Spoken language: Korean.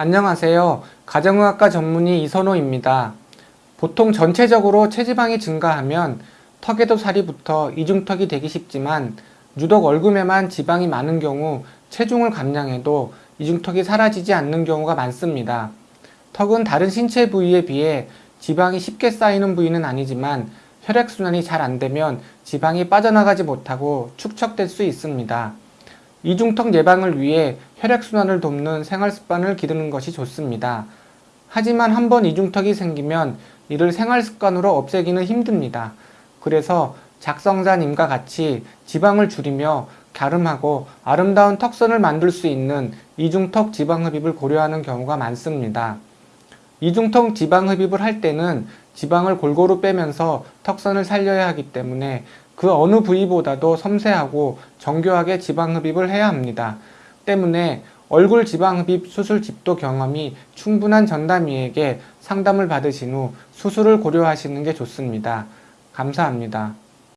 안녕하세요. 가정의학과 전문의 이선호입니다. 보통 전체적으로 체지방이 증가하면 턱에도 살이 붙어 이중턱이 되기 쉽지만 유독 얼굴에만 지방이 많은 경우 체중을 감량해도 이중턱이 사라지지 않는 경우가 많습니다. 턱은 다른 신체 부위에 비해 지방이 쉽게 쌓이는 부위는 아니지만 혈액순환이 잘 안되면 지방이 빠져나가지 못하고 축적될 수 있습니다. 이중턱 예방을 위해 혈액순환을 돕는 생활습관을 기르는 것이 좋습니다. 하지만 한번 이중턱이 생기면 이를 생활습관으로 없애기는 힘듭니다. 그래서 작성자님과 같이 지방을 줄이며 갸름하고 아름다운 턱선을 만들 수 있는 이중턱 지방흡입을 고려하는 경우가 많습니다. 이중턱 지방흡입을 할 때는 지방을 골고루 빼면서 턱선을 살려야 하기 때문에 그 어느 부위보다도 섬세하고 정교하게 지방흡입을 해야 합니다. 때문에 얼굴 지방흡입 수술 집도 경험이 충분한 전담의에게 상담을 받으신 후 수술을 고려하시는 게 좋습니다. 감사합니다.